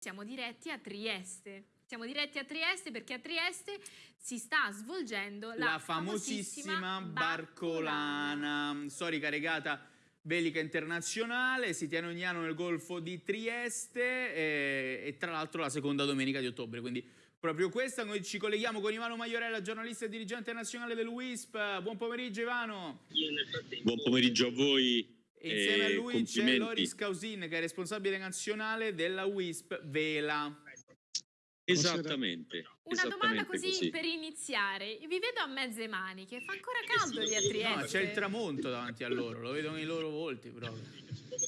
Siamo diretti a Trieste. Siamo diretti a Trieste perché a Trieste si sta svolgendo la, la famosissima Barcolana, storica regata bellica internazionale, si tiene ogni anno nel Golfo di Trieste e, e tra l'altro la seconda domenica di ottobre, quindi proprio questa. Noi ci colleghiamo con Ivano Maiorella, giornalista e dirigente nazionale del WISP. Buon pomeriggio Ivano. Buon pomeriggio a voi. E insieme a lui c'è Loris Causin che è responsabile nazionale della WISP Vela. Esattamente. Una esattamente domanda così, così, per iniziare. Vi vedo a mezze maniche, fa ancora caldo lì a Trieste. No, c'è il tramonto davanti a loro, lo vedo nei loro volti proprio.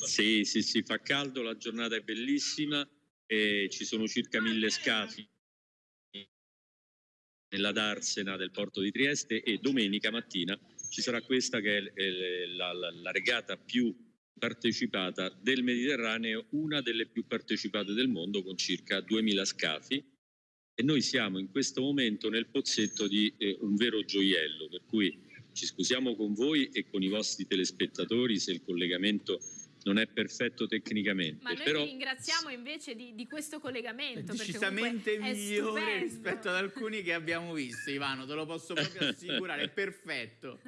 Sì, sì, sì, fa caldo, la giornata è bellissima, e ci sono circa mille scafi nella darsena del porto di Trieste e domenica mattina ci sarà questa che è la, la, la regata più partecipata del Mediterraneo, una delle più partecipate del mondo con circa 2000 scafi. E noi siamo in questo momento nel pozzetto di eh, un vero gioiello, per cui ci scusiamo con voi e con i vostri telespettatori se il collegamento non è perfetto tecnicamente. Ma noi però... vi ringraziamo invece di, di questo collegamento. È decisamente migliore rispetto ad alcuni che abbiamo visto, Ivano, te lo posso proprio assicurare, è perfetto.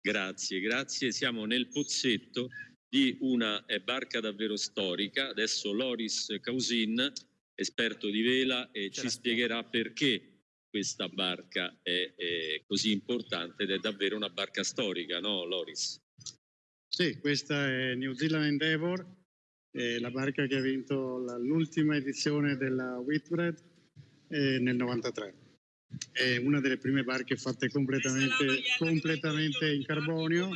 Grazie, grazie. Siamo nel pozzetto di una barca davvero storica. Adesso Loris Causin, esperto di vela, eh, ci spiegherà perché questa barca è, è, così importante ed è davvero una barca storica, no Loris? Sì, questa è New Zealand Endeavour, la barca che ha vinto l'ultima edizione della Whitbread eh, nel 93. È una delle prime barche fatte completamente, completamente in carbonio,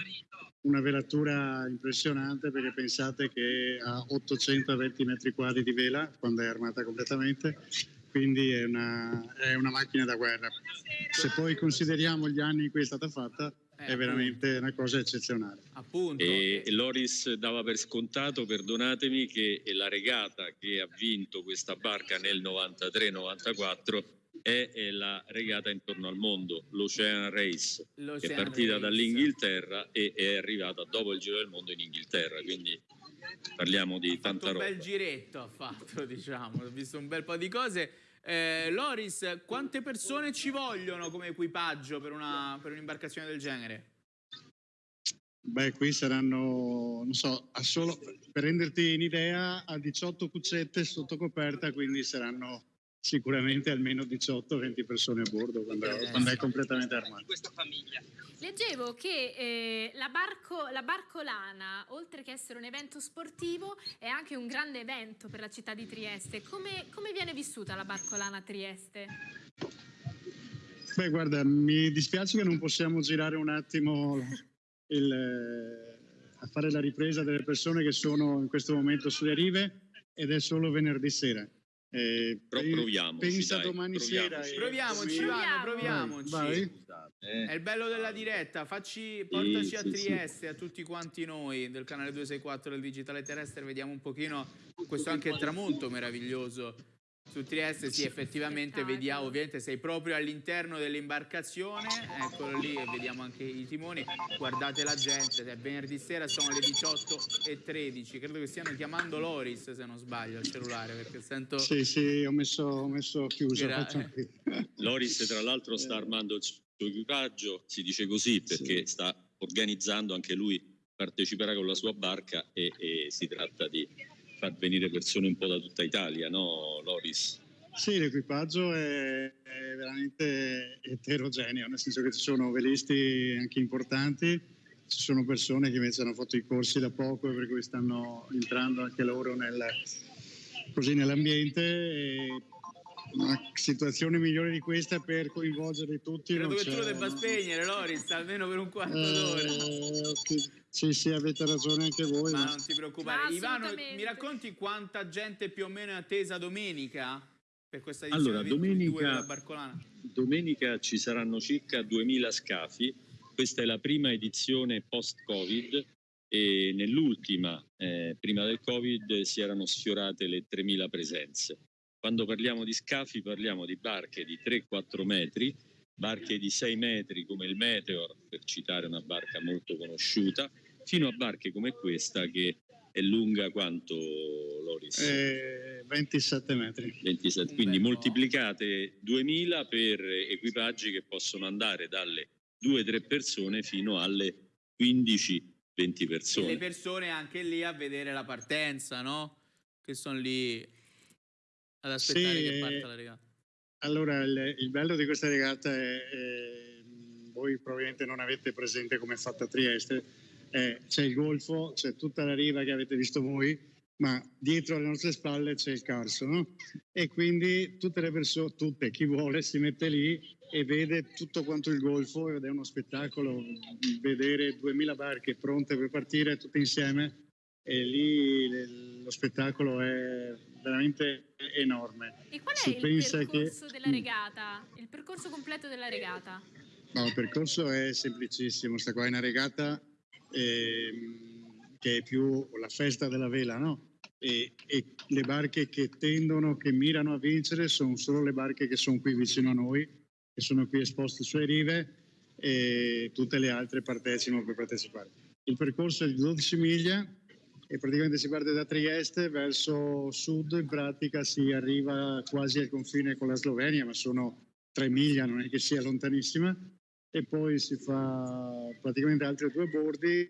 una velatura impressionante perché pensate che ha 820 metri quadri di vela quando è armata completamente, quindi è una, è una macchina da guerra. Se poi consideriamo gli anni in cui è stata fatta, è veramente appunto. una cosa eccezionale. Appunto. E Loris dava per scontato, perdonatemi, che la regata che ha vinto questa barca nel 93-94 è, la regata intorno al mondo, l'Ocean Race, che è partita dall'Inghilterra e è arrivata dopo il Giro del Mondo in Inghilterra, quindi parliamo di ha tanta roba. un bel giretto ha fatto, diciamo, ho visto un bel po' di cose. Eh, Loris, quante persone ci vogliono come equipaggio per, un'imbarcazione del genere? Beh, qui saranno, non so, solo, per renderti un'idea, a 18 cuccette sotto coperta, quindi saranno sicuramente almeno 18-20 persone a bordo quando, eh, quando è completamente armato. Leggevo che eh, la, barco, la, Barcolana, oltre che essere un evento sportivo, è anche un grande evento per la città di Trieste. Come, come viene vissuta la Barcolana a Trieste? Beh, guarda, mi dispiace che non possiamo girare un attimo il, eh, a fare la ripresa delle persone che sono in questo momento sulle rive ed è solo venerdì sera. Eh, Però proviamo. Pensa dai, domani proviamoci. sera. Proviamoci, Ivano, proviamoci. Vai. È il bello della diretta. Facci, portaci sì, a Trieste, sì. a tutti quanti noi del canale 264 del Digitale Terrestre. Vediamo un pochino questo anche tramonto meraviglioso su Trieste sì, effettivamente vediamo, ovviamente sei proprio all'interno dell'imbarcazione, eccolo lì e vediamo anche i timoni, guardate la gente, è venerdì sera, sono le 18.13, credo che stiano chiamando Loris se non sbaglio al cellulare perché sento... Sì, sì, ho messo, ho messo chiuso. Gra... Loris tra l'altro sta armando il equipaggio, si dice così perché sì. sta organizzando anche lui, parteciperà con la sua barca e, e si tratta di far venire persone un po' da tutta Italia, no Loris? Sì, l'equipaggio è, è, veramente eterogeneo, nel senso che ci sono velisti anche importanti, ci sono persone che invece hanno fatto i corsi da poco e per cui stanno entrando anche loro nel, così nell'ambiente. Una situazione migliore di questa per coinvolgere tutti. Credo che tu lo debba spegnere, Loris, almeno per un quarto eh, d'ora. Okay. Sì, sì, avete ragione anche voi. Ma, ma... non ti preoccupare. Ivano, mi racconti quanta gente più o meno è attesa domenica per questa edizione allora, domenica, Barcolana? Domenica ci saranno circa 2000 scafi. Questa è la prima edizione post-Covid e nell'ultima, eh, prima del Covid, si erano sfiorate le 3000 presenze. Quando parliamo di scafi parliamo di barche di 3-4 metri, barche di 6 metri come il Meteor, per citare una barca molto conosciuta, fino a barche come questa che è lunga quanto, Loris? Eh, 27 metri. 27, quindi moltiplicate 2000 per equipaggi che possono andare dalle 2-3 persone fino alle 15-20 persone. E le persone anche lì a vedere la partenza, no? Che sono lì ad aspettare sì, che parta la regata. Allora, il, il, bello di questa regata è, è, voi probabilmente non avete presente come è fatta Trieste, è, c'è il golfo, c'è tutta la riva che avete visto voi, ma dietro alle nostre spalle c'è il Carso, no? E quindi tutte le persone, tutte, chi vuole, si mette lì e vede tutto quanto il golfo ed è uno spettacolo vedere 2000 barche pronte per partire tutte insieme e lì lo spettacolo è veramente enorme. E qual è si il percorso che... della regata? Il percorso completo della regata? No, il percorso è semplicissimo, sta qua è una regata eh, che è più la festa della vela, no? E, e, le barche che tendono, che mirano a vincere sono solo le barche che sono qui vicino a noi, che sono qui esposte sulle rive e tutte le altre partecipano per partecipare. Il percorso è di 12 miglia e praticamente si parte da Trieste verso sud, in pratica si arriva quasi al confine con la Slovenia, ma sono tre miglia, non è che sia lontanissima, e poi si fa praticamente altri due bordi,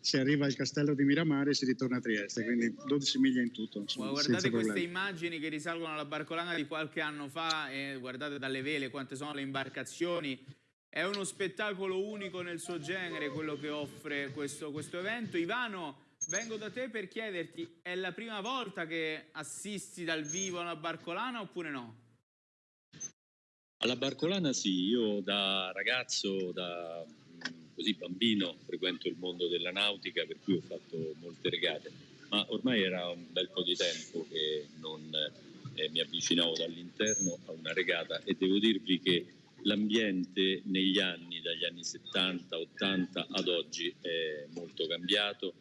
si arriva al castello di Miramare e si ritorna a Trieste, quindi 12 miglia in tutto. Insomma, guardate queste immagini che risalgono alla barcolana di qualche anno fa e guardate dalle vele quante sono le imbarcazioni. È uno spettacolo unico nel suo genere quello che offre questo, questo evento. Ivano, Vengo da te per chiederti, è la prima volta che assisti dal vivo a una barcolana oppure no? Alla barcolana sì, io da ragazzo, da mm, così bambino, frequento il mondo della nautica per cui ho fatto molte regate, ma ormai era un bel po' di tempo che non eh, mi avvicinavo dall'interno a una regata e devo dirvi che l'ambiente negli anni, dagli anni 70, 80 ad oggi è molto cambiato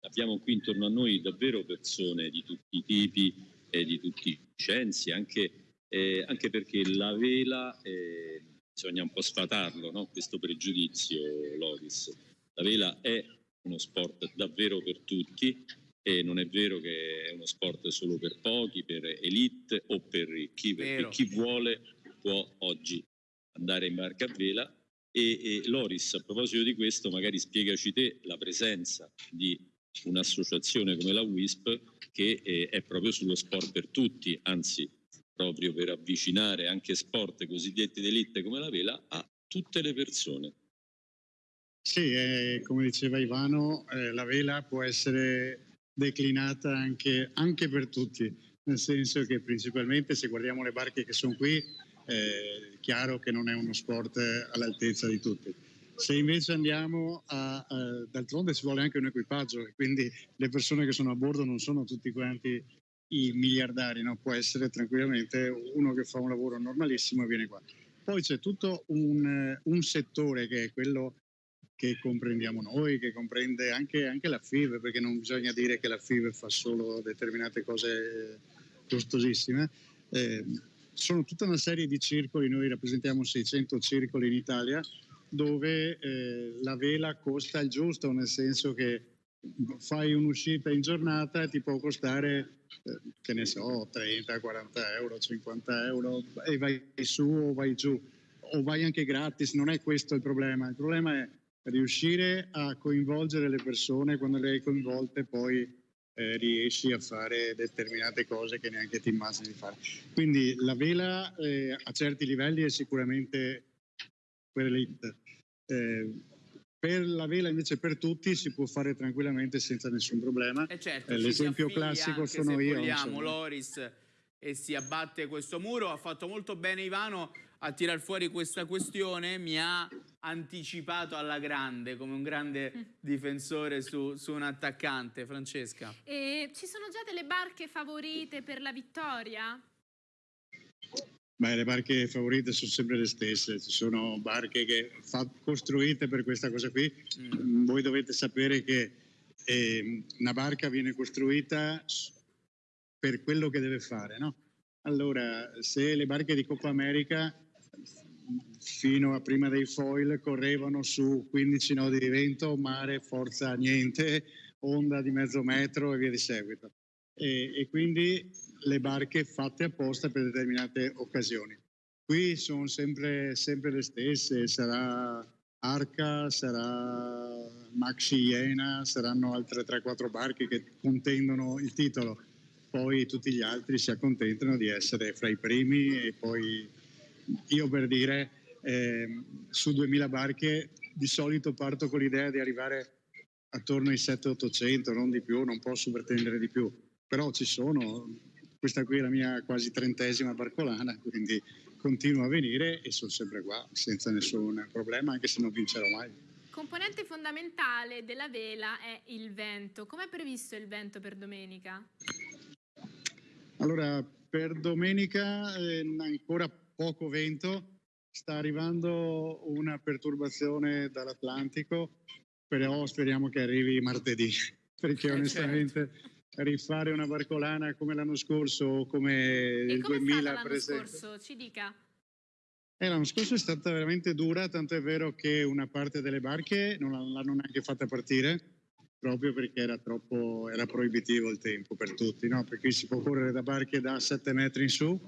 abbiamo qui intorno a noi davvero persone di tutti i tipi e di tutti i censi, anche, eh, anche perché la vela, eh, bisogna un po' sfatarlo, no? questo pregiudizio, Loris. La vela è uno sport davvero per tutti e non è vero che è uno sport solo per pochi, per elite o per ricchi, perché chi vuole può oggi andare in barca a vela e, e, Loris, a proposito di questo, magari spiegaci te la presenza di un'associazione come la WISP che eh, è proprio sullo sport per tutti, anzi proprio per avvicinare anche sport cosiddetti d'elite come la vela a tutte le persone. Sì, eh, come diceva Ivano, eh, la vela può essere declinata anche, anche, per tutti, nel senso che principalmente se guardiamo le barche che sono qui, è chiaro che non è uno sport all'altezza di tutti se invece andiamo a, a, d'altronde ci vuole anche un equipaggio e quindi le persone che sono a bordo non sono tutti quanti i miliardari, no? può essere tranquillamente uno che fa un lavoro normalissimo e viene qua. Poi c'è tutto un, un settore che è quello che comprendiamo noi, che comprende anche, anche, la FIV, perché non bisogna dire che la FIV fa solo determinate cose costosissime. Eh, sono tutta una serie di circoli, noi rappresentiamo 600 circoli in Italia, dove eh, la vela costa il giusto, nel senso che fai un'uscita in giornata e ti può costare, eh, che ne so, 30, 40 euro, 50 euro e vai su o vai giù o vai anche gratis, non è questo il problema, il problema è riuscire a coinvolgere le persone, quando le hai coinvolte poi eh, riesci a fare determinate cose che neanche ti immagini di fare. Quindi la vela eh, a certi livelli è sicuramente per elite. Eh, per la vela invece per tutti si può fare tranquillamente senza nessun problema. Eh certo, eh, l'esempio classico sono io. Vogliamo, Loris e si abbatte questo muro. Ha fatto molto bene Ivano a tirar fuori questa questione, mi ha anticipato alla grande come un grande mm. difensore su, su un attaccante. Francesca. E ci sono già delle barche favorite per la vittoria? Beh, le barche favorite sono sempre le stesse, ci sono barche che fa, costruite per questa cosa qui. Mm. Voi dovete sapere che eh, una barca viene costruita per quello che deve fare, no? Allora, se le barche di Coppa America fino a prima dei foil correvano su 15 nodi di vento, mare, forza, niente, onda di mezzo metro e via di seguito. E, e quindi le barche fatte apposta per determinate occasioni. Qui sono sempre, sempre le stesse, sarà Arca, sarà Maxi Iena, saranno altre 3-4 barche che contendono il titolo, poi tutti gli altri si accontentano di essere fra i primi e poi io per dire eh, su 2000 barche di solito parto con l'idea di arrivare attorno ai 700-800, non di più, non posso pretendere di più, però ci sono, questa qui è la mia quasi trentesima barcolana, quindi continuo a venire e sono sempre qua senza nessun problema, anche se non vincerò mai. Componente fondamentale della vela è il vento. Com'è previsto il vento per domenica? Allora, per domenica eh, ancora poco vento, sta arrivando una perturbazione dall'Atlantico, però speriamo che arrivi martedì, perché eh, onestamente certo. Rifare una barcolana come l'anno scorso o come e il come 2000 per esempio. scorso? Ci dica. Eh, l'anno scorso è stata veramente dura, tanto è vero che una parte delle barche non l'hanno neanche fatta partire, proprio perché era troppo era proibitivo il tempo per tutti, no? perché si può correre da barche da 7 metri in su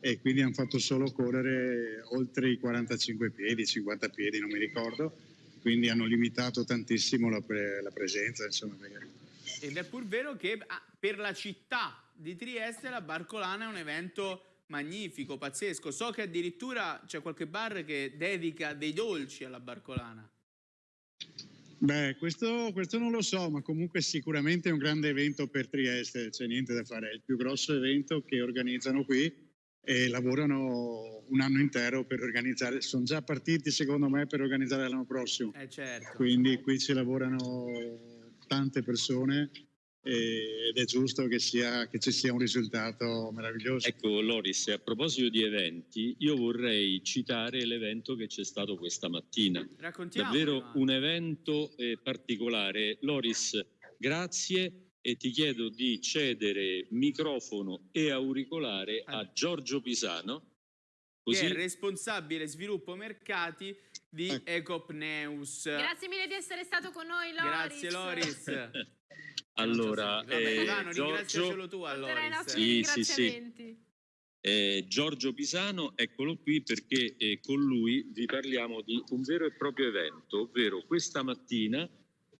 e quindi hanno fatto solo correre oltre i 45 piedi, 50 piedi, non mi ricordo, quindi hanno limitato tantissimo la, pre la presenza. Insomma. Ed è pur vero che ah, per la città di Trieste la Barcolana è un evento magnifico, pazzesco. So che addirittura c'è qualche bar che dedica dei dolci alla Barcolana. Beh, questo, questo, non lo so, ma comunque sicuramente è un grande evento per Trieste, c'è niente da fare, è il più grosso evento che organizzano qui e lavorano un anno intero per organizzare, sono già partiti secondo me per organizzare l'anno prossimo. Eh certo. Quindi qui ci lavorano tante persone ed è giusto che, sia, che, ci sia un risultato meraviglioso. Ecco Loris, a proposito di eventi, io vorrei citare l'evento che c'è stato questa mattina. Raccontiamo. Davvero un evento eh, particolare. Loris, grazie e ti chiedo di cedere microfono e auricolare a Giorgio Pisano. Così... Che è responsabile sviluppo mercati di ecco. Ecopneus. Grazie mille di essere stato con noi, Loris. Grazie, Loris. Allora, eh, Ivano, Giorgio... tu allora. Sì, sì, sì. Eh, Giorgio Pisano, eccolo qui perché eh, con lui vi parliamo di un vero e proprio evento, ovvero questa mattina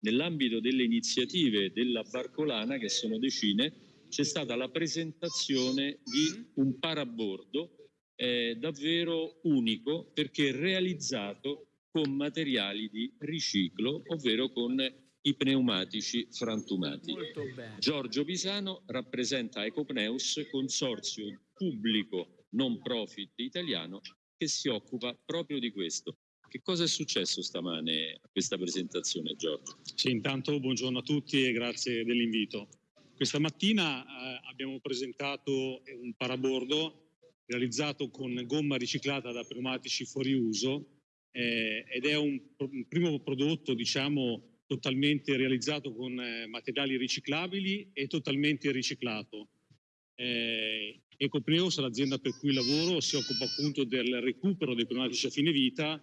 nell'ambito delle iniziative della Barcolana, che sono decine, c'è stata la presentazione di un parabordo eh, davvero unico perché realizzato con materiali di riciclo, ovvero con i pneumatici frantumati. Giorgio Pisano rappresenta Ecopneus, consorzio pubblico non profit italiano che si occupa proprio di questo. Che cosa è successo stamane a questa presentazione, Giorgio? Sì, intanto buongiorno a tutti e grazie dell'invito. Questa mattina eh, abbiamo presentato un parabordo realizzato con gomma riciclata da pneumatici fuori uso eh, ed è un, un primo prodotto, diciamo, totalmente realizzato con eh, materiali riciclabili e totalmente riciclato. Eh, Ecopreos, l'azienda per cui lavoro, si occupa appunto del recupero dei pneumatici a fine vita,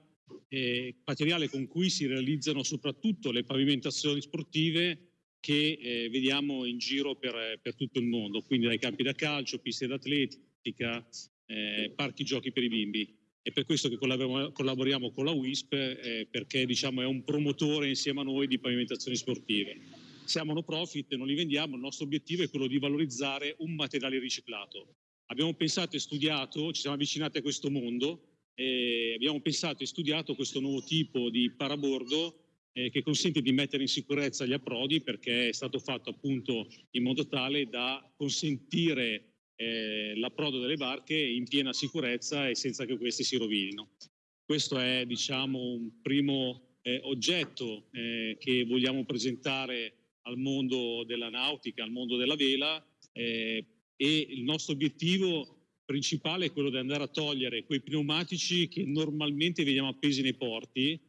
eh, materiale con cui si realizzano soprattutto le pavimentazioni sportive che eh, vediamo in giro per, per, tutto il mondo, quindi dai campi da calcio, piste d'atletica, eh, parchi giochi per i bimbi è per questo che collaboriamo, con la WISP eh, perché diciamo, è un promotore insieme a noi di pavimentazioni sportive. Siamo no profit, non li vendiamo, il nostro obiettivo è quello di valorizzare un materiale riciclato. Abbiamo pensato e studiato, ci siamo avvicinati a questo mondo, e abbiamo pensato e studiato questo nuovo tipo di parabordo eh, che consente di mettere in sicurezza gli approdi perché è stato fatto appunto in modo tale da consentire eh, l'approdo delle barche in piena sicurezza e senza che questi si rovinino. Questo è diciamo, un primo eh, oggetto eh, che vogliamo presentare al mondo della nautica, al mondo della vela eh, e il nostro obiettivo principale è quello di andare a togliere quei pneumatici che normalmente vediamo appesi nei porti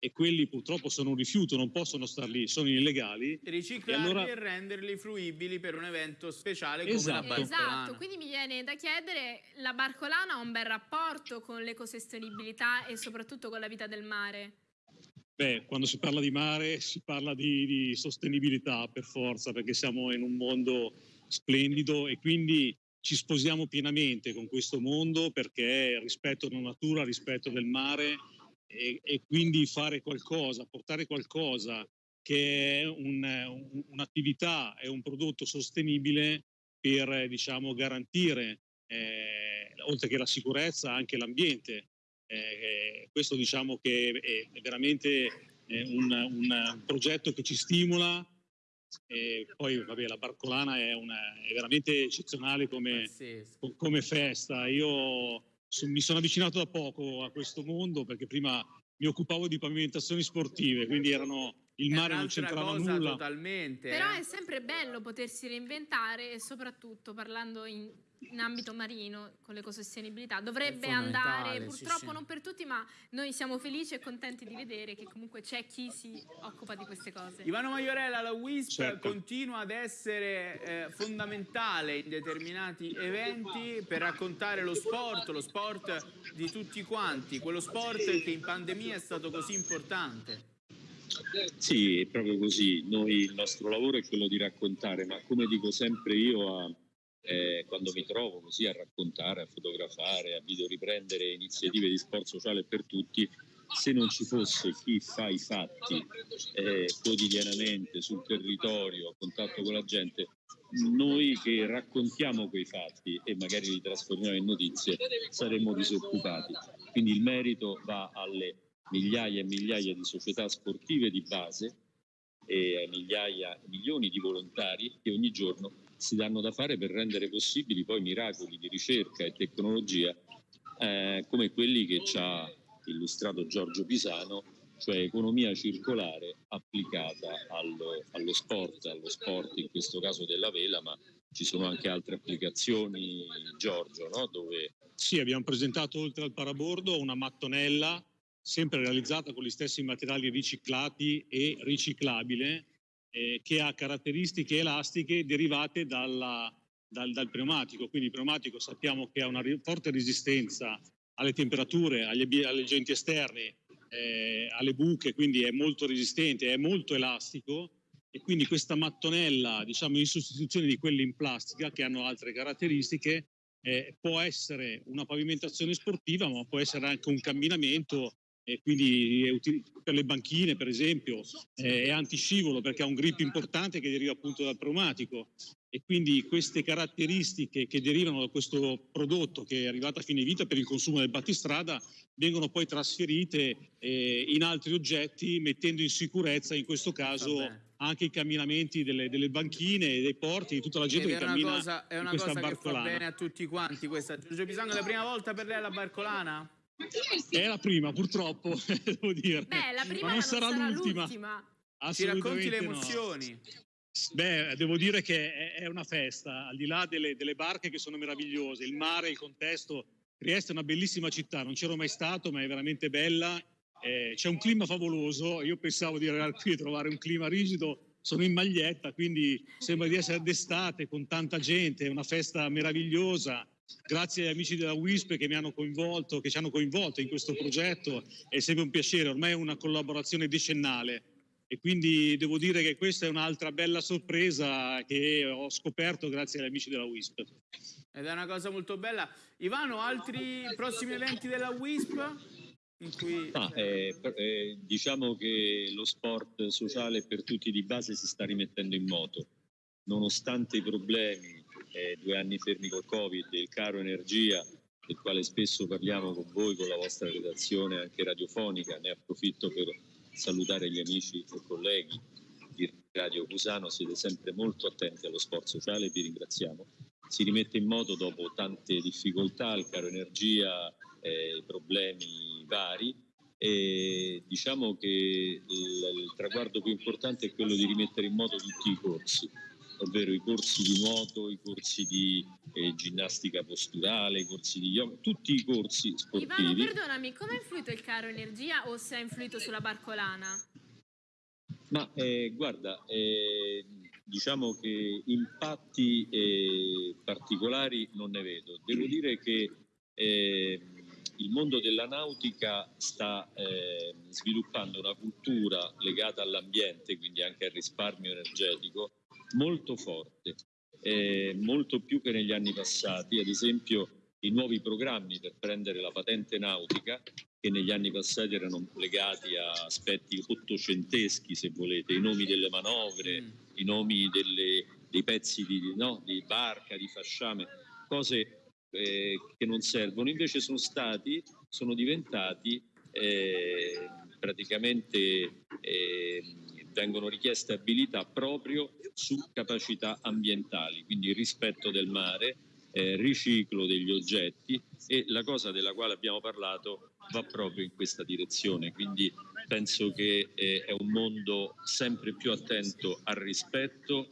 e quelli purtroppo sono un rifiuto, non possono star lì, sono illegali. Riciclarli e, allora... e renderli fruibili per un evento speciale come esatto. la Barcolana. Esatto, quindi mi viene da chiedere, la Barcolana ha un bel rapporto con l'ecosostenibilità e soprattutto con la vita del mare? Beh, quando si parla di mare si parla di, di, sostenibilità per forza, perché siamo in un mondo splendido e quindi ci sposiamo pienamente con questo mondo perché rispetto della natura, rispetto del mare e, e quindi fare qualcosa, portare qualcosa che è un, un'attività, è un prodotto sostenibile per diciamo, garantire, eh, oltre che la sicurezza, anche l'ambiente. Eh, questo diciamo che è, è veramente eh, un, un, progetto che ci stimola e poi vabbè, la Barcolana è, una, è veramente eccezionale come, come festa. Io mi sono avvicinato da poco a questo mondo perché prima mi occupavo di pavimentazioni sportive, quindi erano il mare non c'entrava nulla. Totalmente, Però eh. è sempre bello potersi reinventare e soprattutto parlando in, in ambito marino con l'ecosostenibilità. Dovrebbe andare, purtroppo sì, sì. non per tutti, ma noi siamo felici e contenti di vedere che comunque c'è chi si occupa di queste cose. Ivano Maiorella, la WISP certo. continua ad essere eh, fondamentale in determinati eventi per raccontare lo sport, lo sport di tutti quanti, quello sport che in pandemia è stato così importante. Sì, è proprio così. Noi il nostro lavoro è quello di raccontare, ma come dico sempre io a, eh, quando mi trovo così a raccontare, a fotografare, a videoriprendere iniziative di sport sociale per tutti, se non ci fosse chi fa i fatti eh, quotidianamente sul territorio, a contatto con la gente, noi che raccontiamo quei fatti e magari li trasformiamo in notizie saremmo disoccupati. Quindi il merito va alle migliaia e migliaia di società sportive di base e a migliaia, milioni di volontari che ogni giorno si danno da fare per rendere possibili poi miracoli di ricerca e tecnologia eh, come quelli che ci ha illustrato Giorgio Pisano, cioè economia circolare applicata allo, allo sport, allo sport in questo caso della vela, ma ci sono anche altre applicazioni, Giorgio, no? dove... Sì, abbiamo presentato oltre al parabordo una mattonella sempre realizzata con gli stessi materiali riciclati e riciclabile, eh, che ha caratteristiche elastiche derivate dalla, dal, dal, pneumatico. Quindi il pneumatico sappiamo che ha una forte resistenza alle temperature, agli, agli agenti esterni, eh, alle buche, quindi è molto resistente, è molto elastico e quindi questa mattonella, diciamo in sostituzione di quelle in plastica che hanno altre caratteristiche, eh, può essere una pavimentazione sportiva, ma può essere anche un camminamento e quindi per le banchine per esempio è antiscivolo perché ha un grip importante che deriva appunto dal pneumatico e quindi queste caratteristiche che derivano da questo prodotto che è arrivato a fine vita per il consumo del battistrada vengono poi trasferite eh, in altri oggetti mettendo in sicurezza in questo caso Vabbè. anche i camminamenti delle, delle, banchine, dei porti, di tutta la gente che cammina cosa, è una cosa che fa bene a tutti quanti questa. Giorgio Pisano, è la prima volta per lei la barcolana? È la prima, purtroppo, devo dire. Beh, la prima ma non, sarà, sarà l'ultima. l'ultima. Ci racconti le emozioni. No. Beh, devo dire che è una festa, al di là delle, delle, barche che sono meravigliose, il mare, il contesto. Trieste è una bellissima città, non c'ero mai stato, ma è veramente bella. Eh, c'è un clima favoloso, io pensavo di arrivare qui e trovare un clima rigido, sono in maglietta, quindi sembra di essere d'estate con tanta gente, è una festa meravigliosa grazie agli amici della WISP che mi hanno coinvolto, che ci hanno coinvolto in questo progetto, è sempre un piacere, ormai è una collaborazione decennale e quindi devo dire che questa è un'altra bella sorpresa che ho scoperto grazie agli amici della WISP. Ed è una cosa molto bella. Ivano, altri prossimi eventi della WISP? Cui... Ah, eh, eh, diciamo che lo sport sociale per tutti di base si sta rimettendo in moto, nonostante i problemi eh, due anni fermi col Covid, il caro energia, del quale spesso parliamo con voi, con la vostra redazione anche radiofonica. Ne approfitto per salutare gli amici e colleghi di Radio Cusano, siete sempre molto attenti allo sport sociale, vi ringraziamo. Si rimette in moto dopo tante difficoltà, il caro energia, eh, problemi vari e diciamo che il, il traguardo più importante è quello di rimettere in moto tutti i corsi ovvero i corsi di nuoto, i corsi di eh, ginnastica posturale, i corsi di yoga, tutti i corsi sportivi. Ivano, perdonami, come ha influito il caro energia o se ha influito sulla barcolana? Ma eh, guarda, eh, diciamo che impatti eh, particolari non ne vedo. Devo dire che eh, il mondo della nautica sta eh, sviluppando una cultura legata all'ambiente, quindi anche al risparmio energetico, molto forte, eh, molto più che negli anni passati. Ad esempio, i nuovi programmi per prendere la patente nautica, che negli anni passati erano legati a aspetti ottocenteschi, se volete, i nomi delle manovre, mm. i nomi delle, dei pezzi di, no, di barca, di fasciame, cose eh, che non servono, invece sono stati, sono diventati eh, praticamente eh, vengono richieste abilità proprio su capacità ambientali, quindi rispetto del mare, eh, riciclo degli oggetti e la cosa della quale abbiamo parlato va proprio in questa direzione, quindi penso che eh, è un mondo sempre più attento al rispetto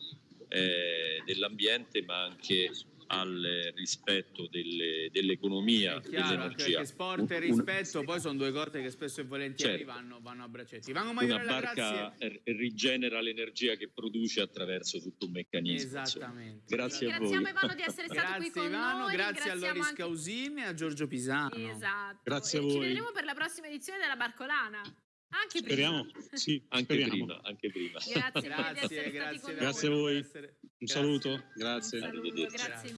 eh, dell'ambiente ma anche al rispetto delle, dell'economia, dell'energia. sport e rispetto poi sono due cose che spesso e volentieri certo. vanno, vanno, a bracetti. Vanno Una barca grazie. rigenera l'energia che produce attraverso tutto un meccanismo. Esattamente. Grazie a voi. Ringraziamo Ivano di essere stato grazie, qui con Ivano, noi. Grazie a Loris anche... Causini e a Giorgio Pisano. Esatto. Grazie a voi. Ci vedremo per la prossima edizione della Barcolana. Anche speriamo. prima. Sì, anche speriamo. prima, anche prima. Grazie, grazie, grazie, grazie, grazie a voi. Un saluto, grazie. Un saluto, grazie.